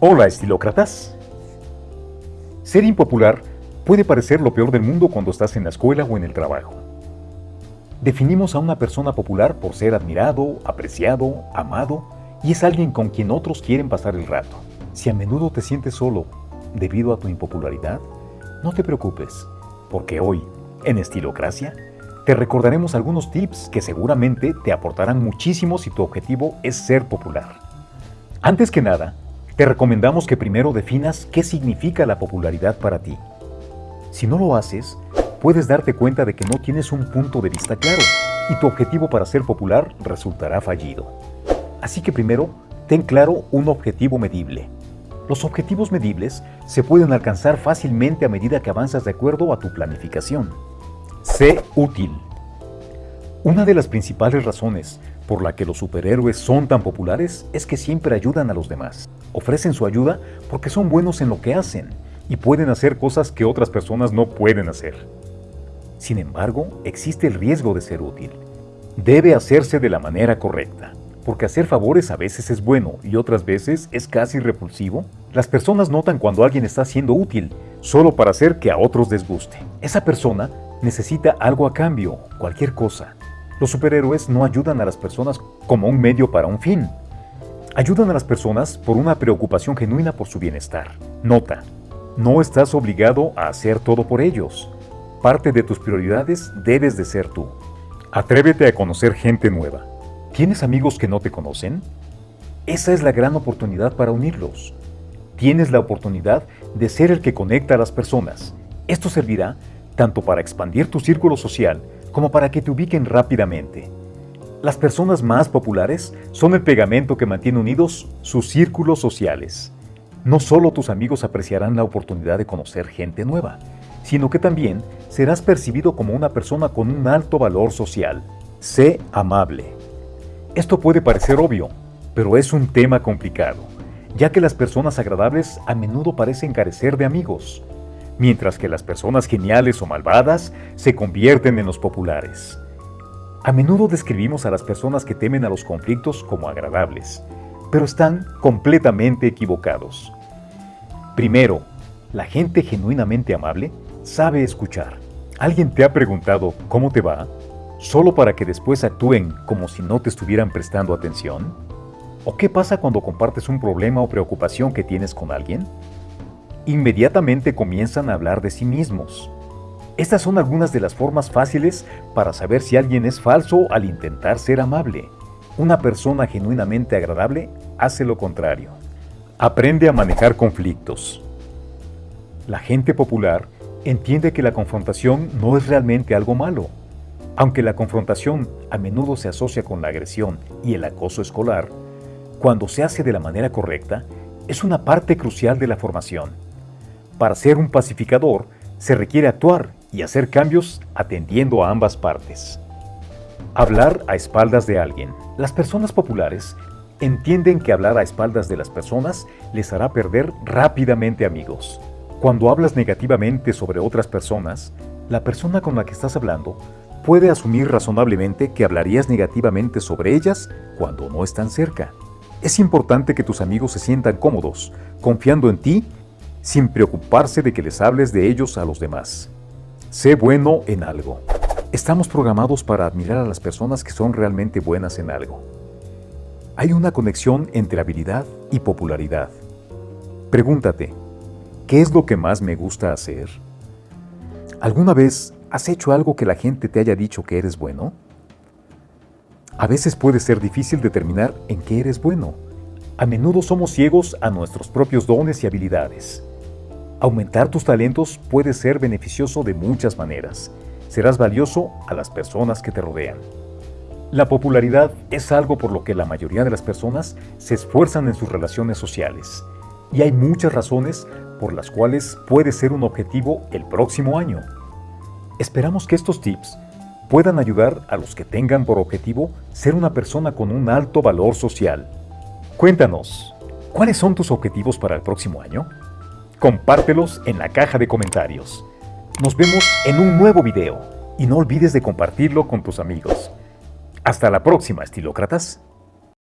Hola, estilócratas. Ser impopular puede parecer lo peor del mundo cuando estás en la escuela o en el trabajo. Definimos a una persona popular por ser admirado, apreciado, amado y es alguien con quien otros quieren pasar el rato. Si a menudo te sientes solo debido a tu impopularidad, no te preocupes, porque hoy, en Estilocracia, te recordaremos algunos tips que seguramente te aportarán muchísimo si tu objetivo es ser popular. Antes que nada, te recomendamos que primero definas qué significa la popularidad para ti. Si no lo haces, puedes darte cuenta de que no tienes un punto de vista claro y tu objetivo para ser popular resultará fallido. Así que primero, ten claro un objetivo medible. Los objetivos medibles se pueden alcanzar fácilmente a medida que avanzas de acuerdo a tu planificación. Sé útil. Una de las principales razones por la que los superhéroes son tan populares es que siempre ayudan a los demás. Ofrecen su ayuda porque son buenos en lo que hacen y pueden hacer cosas que otras personas no pueden hacer. Sin embargo, existe el riesgo de ser útil. Debe hacerse de la manera correcta, porque hacer favores a veces es bueno y otras veces es casi repulsivo. Las personas notan cuando alguien está siendo útil, solo para hacer que a otros les guste. Esa persona necesita algo a cambio, cualquier cosa. Los superhéroes no ayudan a las personas como un medio para un fin. Ayudan a las personas por una preocupación genuina por su bienestar. Nota, no estás obligado a hacer todo por ellos. Parte de tus prioridades debes de ser tú. Atrévete a conocer gente nueva. ¿Tienes amigos que no te conocen? Esa es la gran oportunidad para unirlos. Tienes la oportunidad de ser el que conecta a las personas. Esto servirá tanto para expandir tu círculo social como para que te ubiquen rápidamente. Las personas más populares son el pegamento que mantiene unidos sus círculos sociales. No solo tus amigos apreciarán la oportunidad de conocer gente nueva, sino que también serás percibido como una persona con un alto valor social. Sé amable. Esto puede parecer obvio, pero es un tema complicado, ya que las personas agradables a menudo parecen carecer de amigos, mientras que las personas geniales o malvadas se convierten en los populares. A menudo describimos a las personas que temen a los conflictos como agradables, pero están completamente equivocados. Primero, la gente genuinamente amable sabe escuchar. ¿Alguien te ha preguntado cómo te va? ¿Solo para que después actúen como si no te estuvieran prestando atención? ¿O qué pasa cuando compartes un problema o preocupación que tienes con alguien? Inmediatamente comienzan a hablar de sí mismos. Estas son algunas de las formas fáciles para saber si alguien es falso al intentar ser amable. Una persona genuinamente agradable hace lo contrario. Aprende a manejar conflictos. La gente popular entiende que la confrontación no es realmente algo malo. Aunque la confrontación a menudo se asocia con la agresión y el acoso escolar, cuando se hace de la manera correcta, es una parte crucial de la formación. Para ser un pacificador, se requiere actuar y hacer cambios atendiendo a ambas partes. Hablar a espaldas de alguien. Las personas populares entienden que hablar a espaldas de las personas les hará perder rápidamente amigos. Cuando hablas negativamente sobre otras personas, la persona con la que estás hablando puede asumir razonablemente que hablarías negativamente sobre ellas cuando no están cerca. Es importante que tus amigos se sientan cómodos, confiando en ti, sin preocuparse de que les hables de ellos a los demás. Sé bueno en algo. Estamos programados para admirar a las personas que son realmente buenas en algo. Hay una conexión entre habilidad y popularidad. Pregúntate, ¿qué es lo que más me gusta hacer? ¿Alguna vez has hecho algo que la gente te haya dicho que eres bueno? A veces puede ser difícil determinar en qué eres bueno. A menudo somos ciegos a nuestros propios dones y habilidades. Aumentar tus talentos puede ser beneficioso de muchas maneras. Serás valioso a las personas que te rodean. La popularidad es algo por lo que la mayoría de las personas se esfuerzan en sus relaciones sociales, y hay muchas razones por las cuales puede ser un objetivo el próximo año. Esperamos que estos tips puedan ayudar a los que tengan por objetivo ser una persona con un alto valor social. Cuéntanos, ¿cuáles son tus objetivos para el próximo año? Compártelos en la caja de comentarios. Nos vemos en un nuevo video y no olvides de compartirlo con tus amigos. Hasta la próxima, estilócratas.